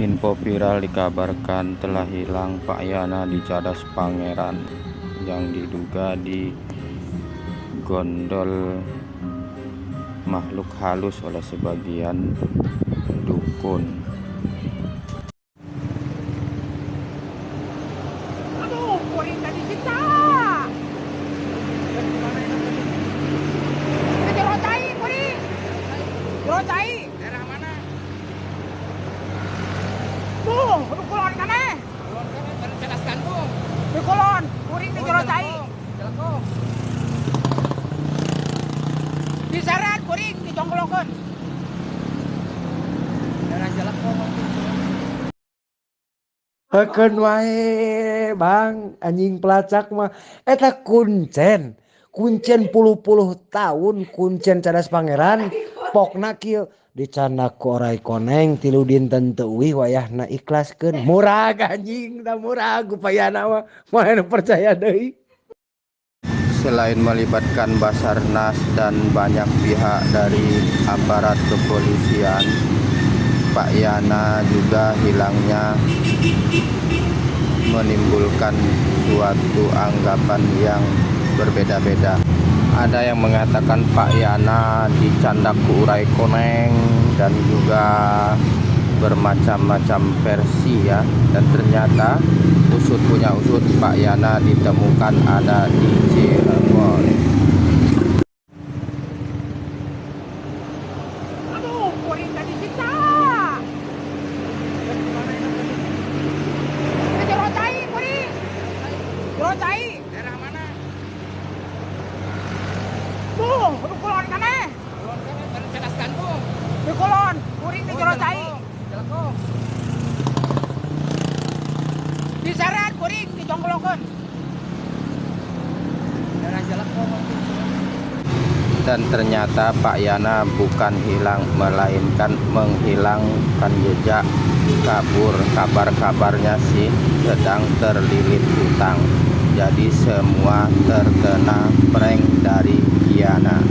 Info viral dikabarkan telah hilang Pak Yana di Cadas Pangeran yang diduga di gondol makhluk halus oleh sebagian dukun. Kulon, kuring di jerocai. Jelekong. Di saran, kuring di jonggolongkeun. Daerah Jelekong. Hekeun wae Bang anjing pelacak mah eta kuncen kuncen puluh-puluh tahun kuncen cadas pangeran pokna kieu. Dicandak ku orai koneng tilu dinten teuwih wayahna ikhlaskeun. Murah anjing da murah gupayana mah anu percaya deui? Selain melibatkan Basarnas dan banyak pihak dari aparat kepolisian, Pak Yana juga hilangnya menimbulkan suatu anggapan yang berbeda-beda. Ada yang mengatakan Pak Yana dicandak ku urai koneng dan juga bermacam-macam versi ya. Dan ternyata usut punya usut Pak Yana ditemukan ada di Cirebon kuring tadi kita. Kita jerocai, kuring. Jerocai. Daerah mana? Tuh, udah kulon kan eh. Kulon kan baru Cadas Gandung. Di kulon, kuring di jerocai. Jelekong. Kuring di dan ternyata Pak Yana bukan hilang melainkan menghilangkan jejak kabur. Kabar-kabarnya sih sedang terlilit hutang. Jadi semua terkena prank dari Yana